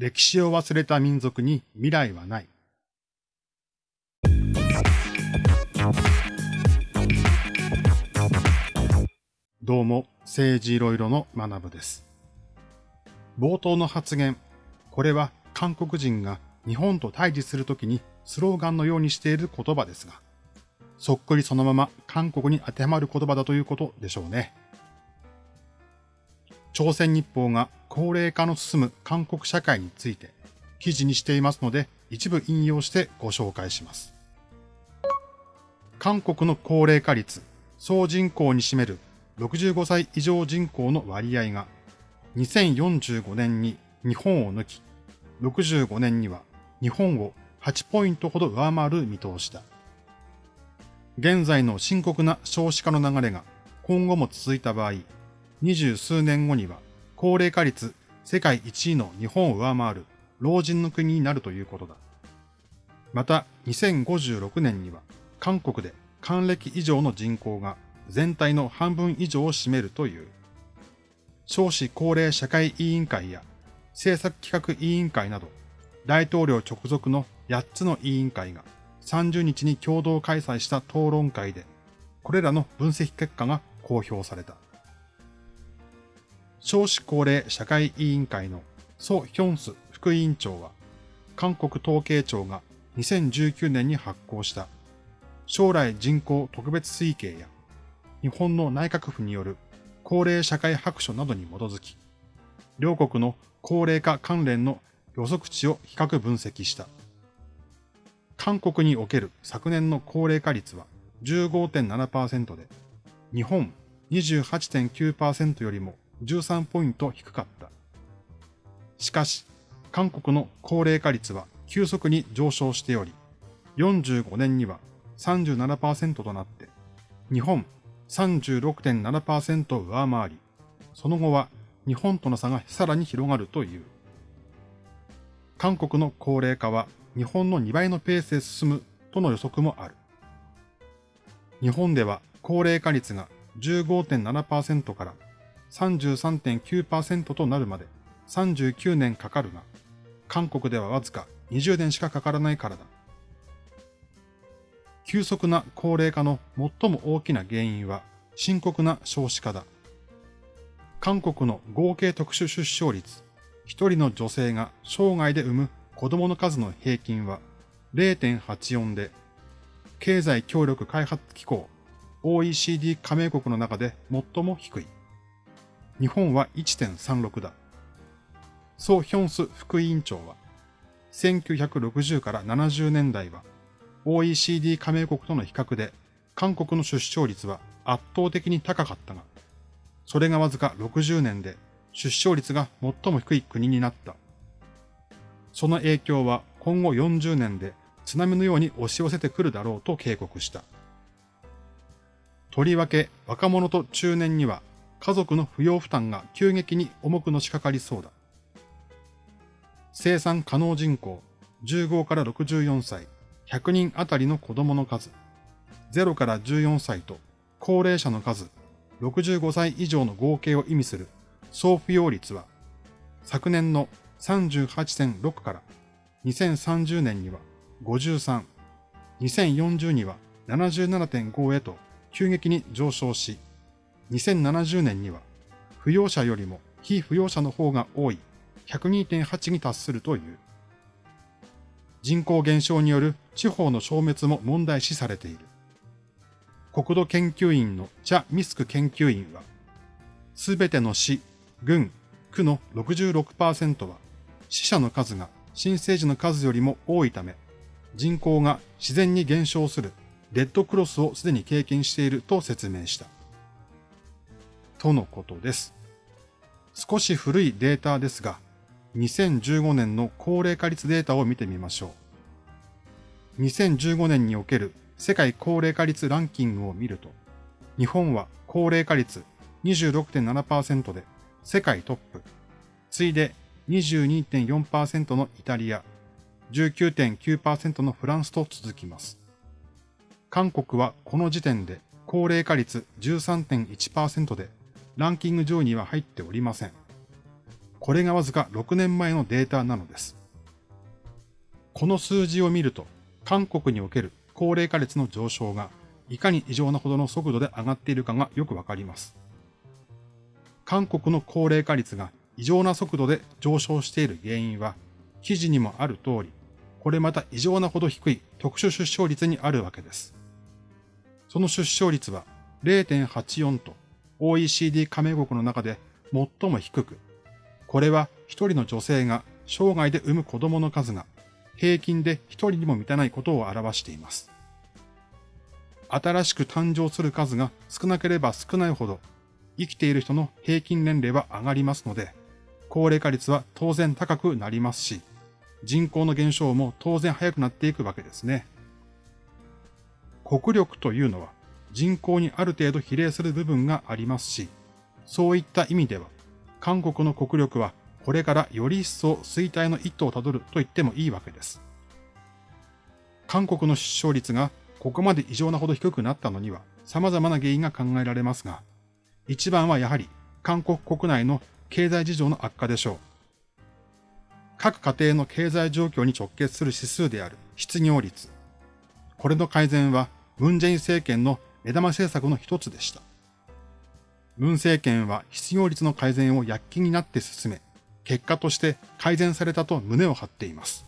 歴史を忘れた民族に未来はない。どうも、政治いろいろの学部です。冒頭の発言、これは韓国人が日本と対峙するときにスローガンのようにしている言葉ですが、そっくりそのまま韓国に当てはまる言葉だということでしょうね。朝鮮日報が高齢化の進む韓国社会について記事にしていますので一部引用してご紹介します。韓国の高齢化率、総人口に占める65歳以上人口の割合が2045年に日本を抜き、65年には日本を8ポイントほど上回る見通しだ。現在の深刻な少子化の流れが今後も続いた場合、二十数年後には高齢化率世界一位の日本を上回る老人の国になるということだ。また、2056年には韓国で還暦以上の人口が全体の半分以上を占めるという。少子高齢社会委員会や政策企画委員会など大統領直属の8つの委員会が30日に共同開催した討論会で、これらの分析結果が公表された。少子高齢社会委員会のソ・ヒョンス副委員長は、韓国統計庁が2019年に発行した将来人口特別推計や日本の内閣府による高齢社会白書などに基づき、両国の高齢化関連の予測値を比較分析した。韓国における昨年の高齢化率は15.7%で、日本28.9%よりも13ポイント低かった。しかし、韓国の高齢化率は急速に上昇しており、45年には37%となって、日本36.7%を上回り、その後は日本との差がさらに広がるという。韓国の高齢化は日本の2倍のペースで進むとの予測もある。日本では高齢化率が15.7%から33.9%となるまで39年かかるが、韓国ではわずか20年しかかからないからだ。急速な高齢化の最も大きな原因は深刻な少子化だ。韓国の合計特殊出生率、一人の女性が生涯で産む子供の数の平均は0.84で、経済協力開発機構 OECD 加盟国の中で最も低い。日本は1.36だ。ソ・ヒョンス副委員長は、1960から70年代は OECD 加盟国との比較で韓国の出生率は圧倒的に高かったが、それがわずか60年で出生率が最も低い国になった。その影響は今後40年で津波のように押し寄せてくるだろうと警告した。とりわけ若者と中年には家族の扶養負担が急激に重くのしかかりそうだ。生産可能人口15から64歳100人あたりの子供の数、0から14歳と高齢者の数65歳以上の合計を意味する総扶養率は昨年の38.6から2030年には53、2040には77.5へと急激に上昇し、2070年には、扶養者よりも非扶養者の方が多い102.8に達するという。人口減少による地方の消滅も問題視されている。国土研究院のチャ・ミスク研究員は、すべての市、郡、区の66%は死者の数が新生児の数よりも多いため、人口が自然に減少するレッドクロスをすでに経験していると説明した。とのことです。少し古いデータですが、2015年の高齢化率データを見てみましょう。2015年における世界高齢化率ランキングを見ると、日本は高齢化率26.7%で世界トップ、次いで22.4%のイタリア、19.9%のフランスと続きます。韓国はこの時点で高齢化率13.1%でランキング上位には入っておりません。これがわずか6年前のデータなのです。この数字を見ると、韓国における高齢化率の上昇がいかに異常なほどの速度で上がっているかがよくわかります。韓国の高齢化率が異常な速度で上昇している原因は、記事にもある通り、これまた異常なほど低い特殊出生率にあるわけです。その出生率は0.84と OECD 加盟国の中で最も低く、これは一人の女性が生涯で産む子供の数が平均で一人にも満たないことを表しています。新しく誕生する数が少なければ少ないほど生きている人の平均年齢は上がりますので、高齢化率は当然高くなりますし、人口の減少も当然早くなっていくわけですね。国力というのは人口にある程度比例する部分がありますし、そういった意味では、韓国の国力はこれからより一層衰退の一途をたどると言ってもいいわけです。韓国の出生率がここまで異常なほど低くなったのには様々な原因が考えられますが、一番はやはり韓国国内の経済事情の悪化でしょう。各家庭の経済状況に直結する指数である失業率。これの改善はムンジェイン政権の目玉政策の一つでした。ムン政権は失業率の改善を躍起になって進め、結果として改善されたと胸を張っています。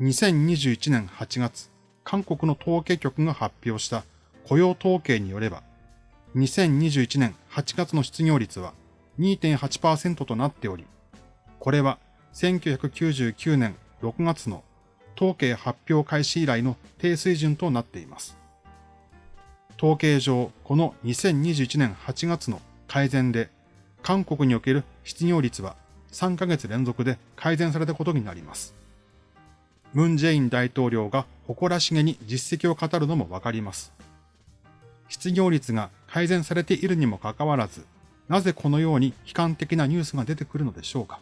2021年8月、韓国の統計局が発表した雇用統計によれば、2021年8月の失業率は2.8%となっており、これは1999年6月の統計発表開始以来の低水準となっています。統計上、この2021年8月の改善で、韓国における失業率は3ヶ月連続で改善されたことになります。ムン・ジェイン大統領が誇らしげに実績を語るのもわかります。失業率が改善されているにもかかわらず、なぜこのように悲観的なニュースが出てくるのでしょうか。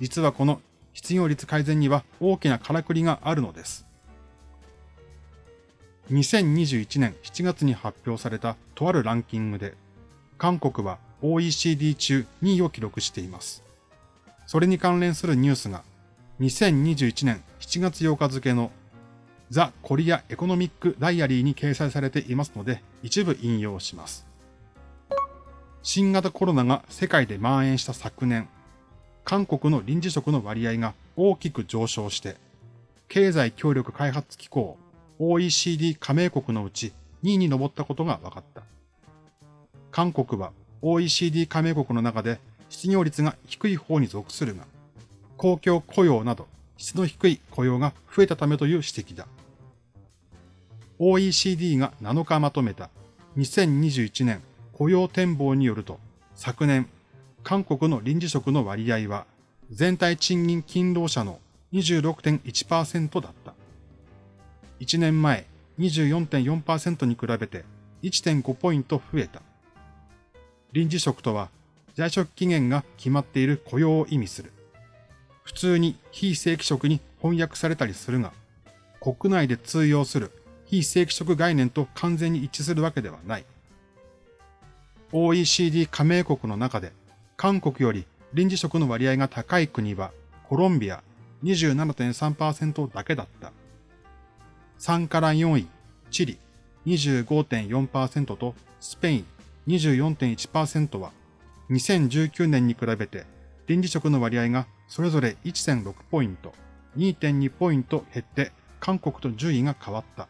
実はこの失業率改善には大きなからくりがあるのです。2021年7月に発表されたとあるランキングで、韓国は OECD 中2位を記録しています。それに関連するニュースが、2021年7月8日付のザ・コリア・エコノミック・ダイアリーに掲載されていますので、一部引用します。新型コロナが世界で蔓延した昨年、韓国の臨時職の割合が大きく上昇して、経済協力開発機構 OECD 加盟国のうち2位に上ったことが分かった。韓国は OECD 加盟国の中で失業率が低い方に属するが、公共雇用など質の低い雇用が増えたためという指摘だ。OECD が7日まとめた2021年雇用展望によると、昨年、韓国の臨時職の割合は、全体賃金勤労者の26.1%だった。1年前、24.4%に比べて1.5ポイント増えた。臨時職とは、在職期限が決まっている雇用を意味する。普通に非正規職に翻訳されたりするが、国内で通用する非正規職概念と完全に一致するわけではない。OECD 加盟国の中で韓国より臨時職の割合が高い国はコロンビア27.3%だけだった。3から4位、チリ25.4%とスペイン24.1%は2019年に比べて臨時職の割合がそれぞれ1.6ポイント、2.2ポイント減って韓国と順位が変わった。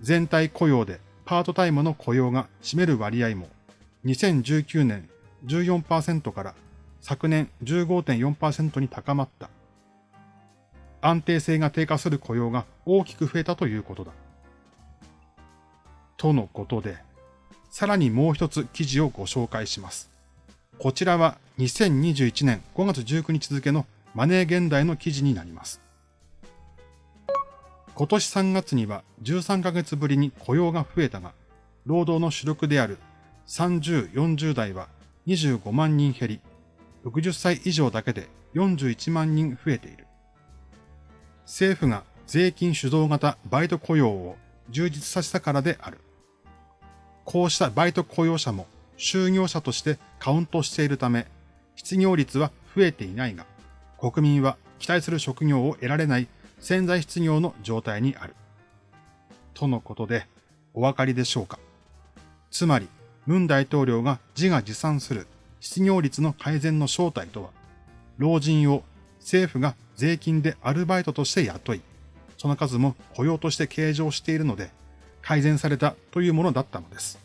全体雇用でパートタイムの雇用が占める割合も2019年14%から昨年15.4%に高まった。安定性が低下する雇用が大きく増えたということだ。とのことで、さらにもう一つ記事をご紹介します。こちらは2021年5月19日付のマネー現代の記事になります。今年3月には13ヶ月ぶりに雇用が増えたが、労働の主力である30、40代は25万人減り、60歳以上だけで41万人増えている。政府が税金主導型バイト雇用を充実させたからである。こうしたバイト雇用者も就業者としてカウントしているため、失業率は増えていないが、国民は期待する職業を得られない潜在失業の状態にある。とのことで、お分かりでしょうか。つまり、文大統領が自画自賛する失業率の改善の正体とは、老人を政府が税金でアルバイトとして雇い、その数も雇用として計上しているので、改善されたというものだったのです。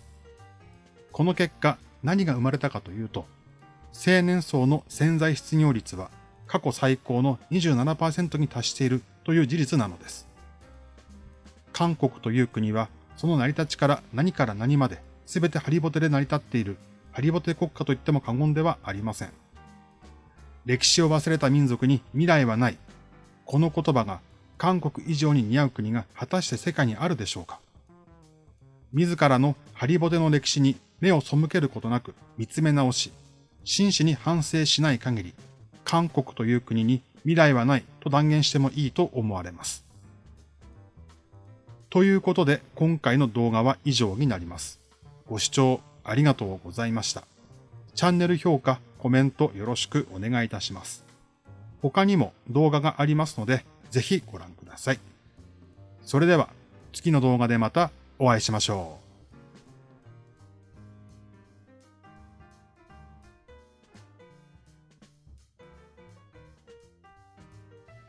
この結果、何が生まれたかというと、青年層の潜在失業率は過去最高の27%に達しているという事実なのです。韓国という国は、その成り立ちから何から何まで全てハリボテで成り立っているハリボテ国家といっても過言ではありません。歴史を忘れた民族に未来はない。この言葉が韓国以上に似合う国が果たして世界にあるでしょうか自らのハリボテの歴史に目を背けることなく見つめ直し、真摯に反省しない限り、韓国という国に未来はないと断言してもいいと思われます。ということで今回の動画は以上になります。ご視聴ありがとうございました。チャンネル評価、コメントよろしくお願いいたします。他にも動画がありますので、ぜひご覧ください。それでは次の動画でまたお会いしましょう。